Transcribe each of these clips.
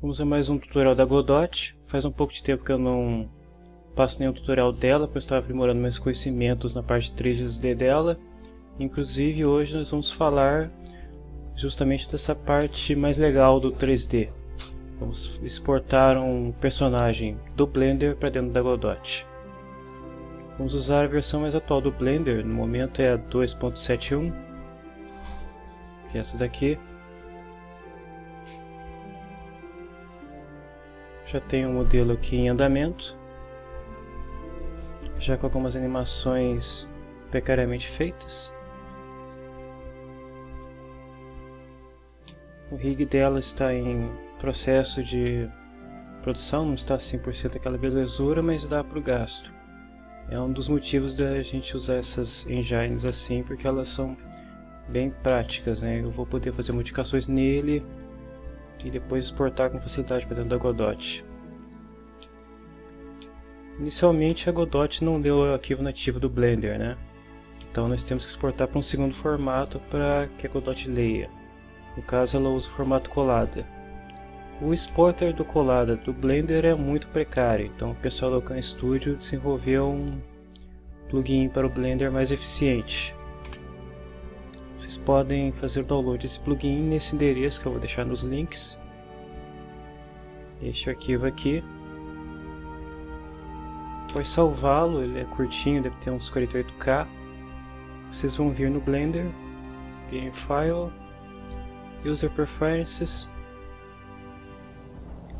Vamos a mais um tutorial da Godot. Faz um pouco de tempo que eu não passo nenhum tutorial dela, eu estava aprimorando meus conhecimentos na parte 3D dela. Inclusive hoje nós vamos falar justamente dessa parte mais legal do 3D. Vamos exportar um personagem do Blender para dentro da Godot. Vamos usar a versão mais atual do Blender, no momento é a 2.71, que é essa daqui. Já tem um modelo aqui em andamento, já com algumas animações precariamente feitas. O rig dela está em processo de produção, não está 100% aquela belezura, mas dá para o gasto. É um dos motivos da gente usar essas engines assim, porque elas são bem práticas, né? Eu vou poder fazer modificações nele e depois exportar com facilidade para dentro da Godot. Inicialmente a Godot não deu o arquivo nativo do Blender, né? Então nós temos que exportar para um segundo formato para que a Godot leia. No caso ela usa o formato colada. O exporter do colada do Blender é muito precário, então o pessoal do Khan Studio desenvolveu um plugin para o Blender mais eficiente. Vocês podem fazer o download desse plugin nesse endereço que eu vou deixar nos links. Este arquivo aqui. Após salvá-lo, ele é curtinho, deve ter uns 48k. Vocês vão vir no Blender, Game File, User Preferences.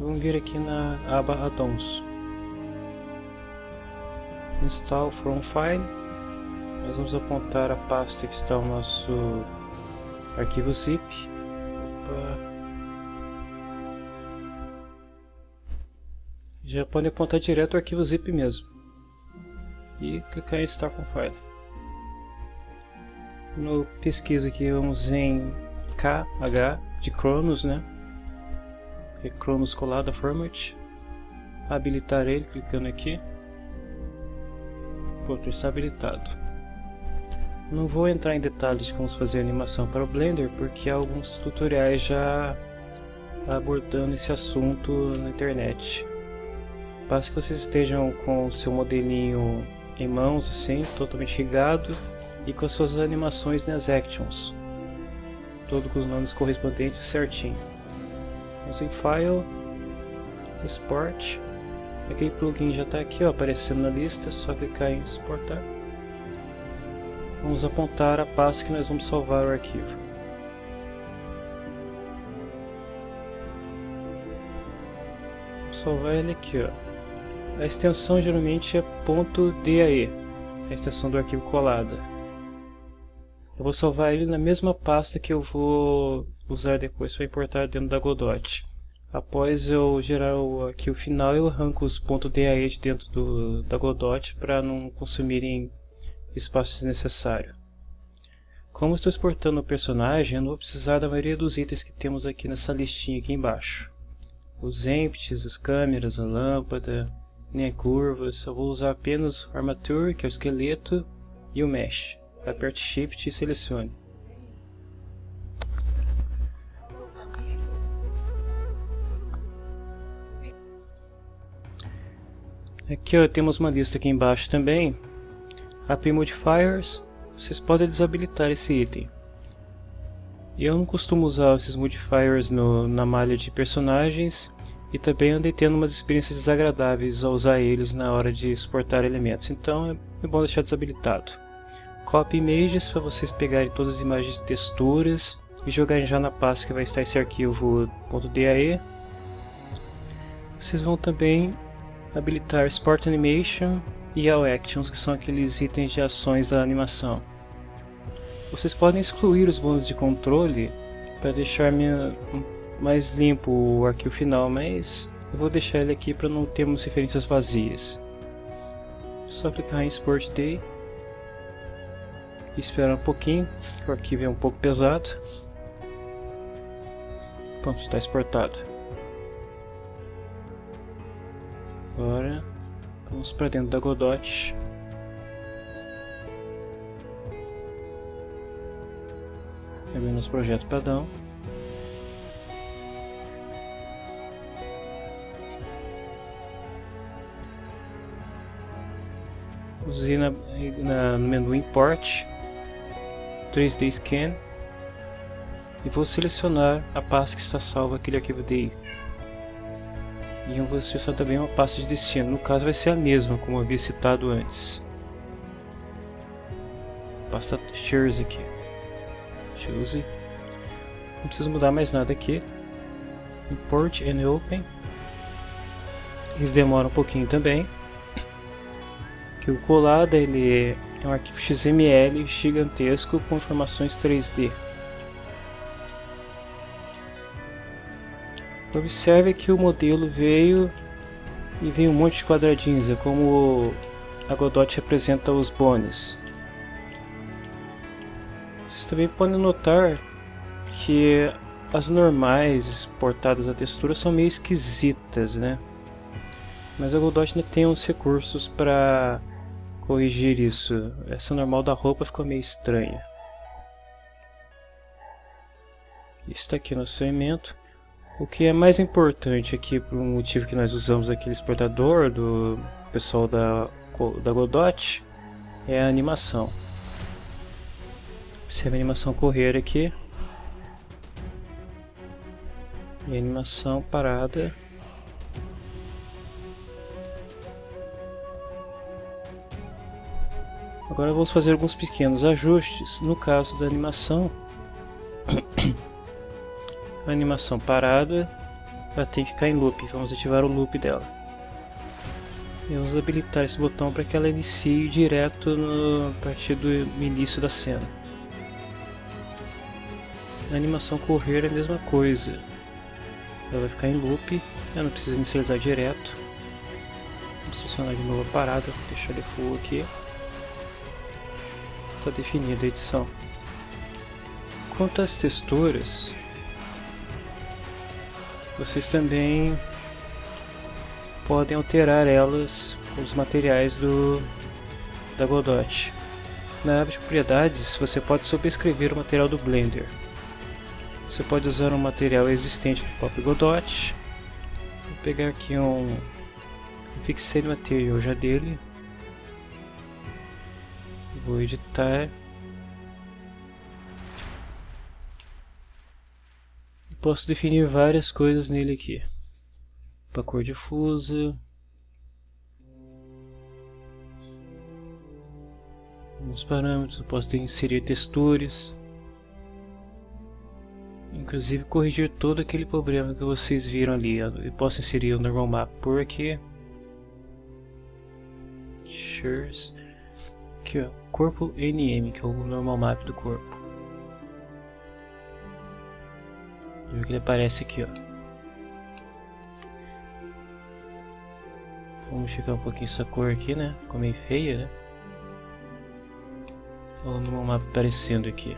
Vão vir aqui na aba Addons. Install from File nós vamos apontar a pasta que está o nosso arquivo zip. Opa. Já pode apontar direto o arquivo zip mesmo. E clicar em Start com File. No pesquisa aqui vamos em KH de Cronos, né? Que é Cronos colada format. Habilitar ele clicando aqui. Pronto, está habilitado. Não vou entrar em detalhes de como fazer animação para o Blender, porque há alguns tutoriais já abordando esse assunto na internet. Basta que vocês estejam com o seu modelinho em mãos, assim, totalmente ligado, e com as suas animações nas Actions. Todos com os nomes correspondentes certinho. Vamos em File, Export. Aquele plugin já está aqui ó, aparecendo na lista, é só clicar em exportar vamos apontar a pasta que nós vamos salvar o arquivo. Vou salvar ele aqui. Ó. A extensão geralmente é .dae, a extensão do arquivo colada. Eu vou salvar ele na mesma pasta que eu vou usar depois para importar dentro da Godot. Após eu gerar o arquivo final, eu arranco os .dae de dentro do, da Godot para não consumirem espaço desnecessário. Como estou exportando o personagem, eu não vou precisar da maioria dos itens que temos aqui nessa listinha aqui embaixo. Os empties, as câmeras, a lâmpada, nem curvas, eu vou usar apenas o armature, que é o esqueleto, e o mesh. Aperte Shift e selecione. Aqui ó, temos uma lista aqui embaixo também API Modifiers, vocês podem desabilitar esse item. Eu não costumo usar esses modifiers no, na malha de personagens e também andei tendo umas experiências desagradáveis ao usar eles na hora de exportar elementos, então é, é bom deixar desabilitado. Copy Images para vocês pegarem todas as imagens de texturas e jogarem já na pasta que vai estar esse arquivo .dae. Vocês vão também habilitar Sport Animation e ao Actions, que são aqueles itens de ações da animação. Vocês podem excluir os bônus de controle para deixar minha, mais limpo o arquivo final, mas eu vou deixar ele aqui para não termos referências vazias. Só clicar em Export Day e esperar um pouquinho, que o arquivo é um pouco pesado. Pronto, está exportado. Agora Vamos para dentro da Godot. Abrimos o projeto padrão. Vamos ir na, na, no menu Import, 3D Scan e vou selecionar a pasta que está salva aquele arquivo DI. E vou selecionar também uma pasta de destino, no caso vai ser a mesma, como havia citado antes. Pasta Shares aqui. Choose. Não preciso mudar mais nada aqui. Import and Open. Ele demora um pouquinho também. Que o colada ele é um arquivo XML gigantesco com informações 3D. Observe que o modelo veio e veio um monte de quadradinhos, é como a Godot representa os bones. Vocês também podem notar que as normais exportadas à textura são meio esquisitas, né? Mas a Godot ainda tem uns recursos para corrigir isso. Essa normal da roupa ficou meio estranha. Está aqui no segmento. O que é mais importante aqui, por um motivo que nós usamos aquele exportador do pessoal da, da Godot, é a animação. Observe a animação correr aqui. E a animação parada. Agora vamos fazer alguns pequenos ajustes. No caso da animação, a animação parada ela tem que ficar em loop. Vamos ativar o loop dela. E vamos habilitar esse botão para que ela inicie direto no, a partir do início da cena. Na animação correr é a mesma coisa. Ela vai ficar em loop, eu não preciso inicializar direto. Vamos selecionar de novo a parada, deixar ele full aqui está definida a edição. Quanto às texturas, vocês também podem alterar elas com os materiais do, da Godot. Na aba de propriedades, você pode sobrescrever o material do Blender. Você pode usar um material existente do próprio Godot. Vou pegar aqui um, um Material já dele, Vou editar. Posso definir várias coisas nele aqui. Para cor difusa. Alguns parâmetros, eu posso inserir texturas. Inclusive corrigir todo aquele problema que vocês viram ali. Eu posso inserir o normal map por aqui. Shares. Aqui ó, corpo NM, que é o normal map do corpo. Viu que ele aparece aqui ó. Vamos ficar um pouquinho essa cor aqui, né? Ficou meio feia, né? Olha o normal map aparecendo aqui.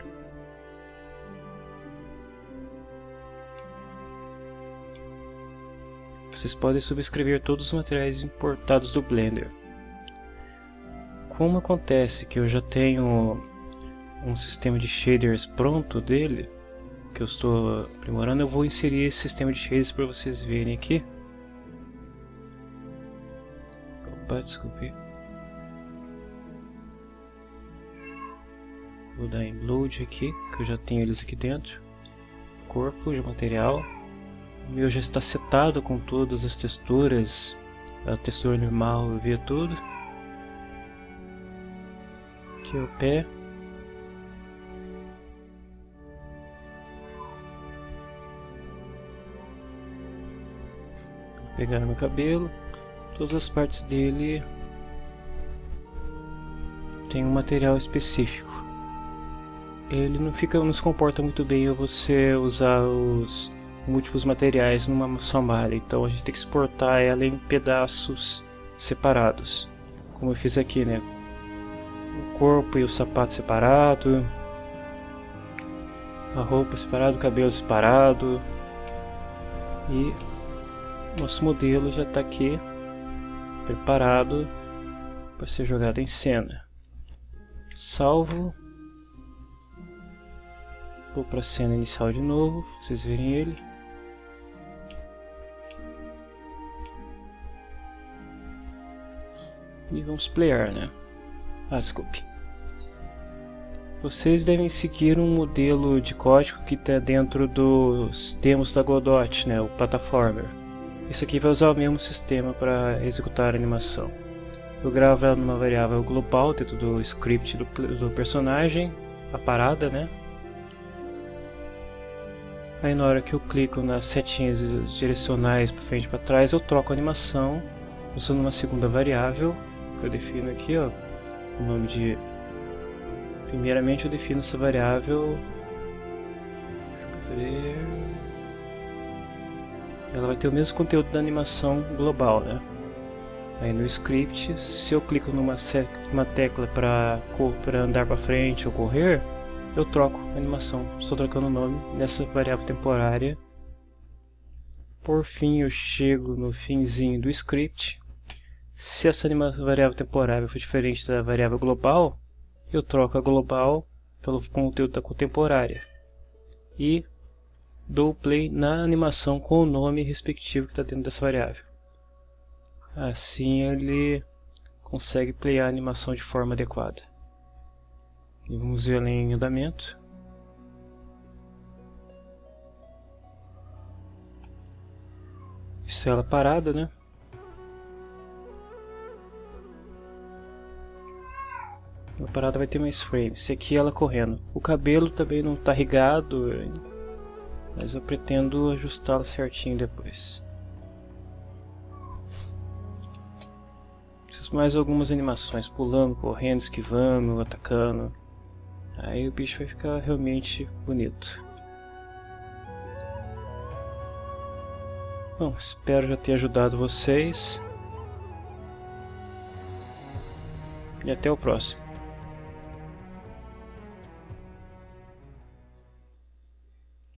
Vocês podem subscrever todos os materiais importados do Blender como acontece que eu já tenho um sistema de shaders pronto dele, que eu estou aprimorando, eu vou inserir esse sistema de shaders para vocês verem aqui. Opa, desculpe. Vou dar em load aqui, que eu já tenho eles aqui dentro. Corpo de material. O meu já está setado com todas as texturas, a textura normal, eu vi tudo aqui o pé. Pegar meu cabelo, todas as partes dele tem um material específico. Ele não fica, não se comporta muito bem você usar os múltiplos materiais numa só malha, então a gente tem que exportar ela em pedaços separados, como eu fiz aqui, né? corpo e o sapato separado, a roupa separada, o cabelo separado e nosso modelo já está aqui preparado para ser jogado em cena. Salvo. Vou para a cena inicial de novo, vocês verem ele. E vamos playar, né? Ah, desculpe. Vocês devem seguir um modelo de código que está dentro dos demos da Godot, né, o Platformer. Isso aqui vai usar o mesmo sistema para executar a animação. Eu gravo ela numa variável global dentro do script do, do personagem, a parada, né? Aí na hora que eu clico nas setinhas direcionais para frente e para trás, eu troco a animação usando uma segunda variável que eu defino aqui, ó, o nome de Primeiramente eu defino essa variável. Ela vai ter o mesmo conteúdo da animação global, né? Aí no script, se eu clico numa uma tecla para andar para frente ou correr, eu troco a animação, estou trocando o nome nessa variável temporária. Por fim, eu chego no finzinho do script. Se essa variável temporária for diferente da variável global, eu troco a global pelo conteúdo da contemporânea e dou play na animação com o nome respectivo que está dentro dessa variável. Assim ele consegue playar a animação de forma adequada. E vamos ver ela em andamento. Isso é ela parada, né? A parada vai ter mais frames. Esse aqui ela correndo. O cabelo também não está rigado, mas eu pretendo ajustá-lo certinho depois. Preciso mais algumas animações, pulando, correndo, esquivando, atacando. Aí o bicho vai ficar realmente bonito. Bom, espero já ter ajudado vocês. E até o próximo.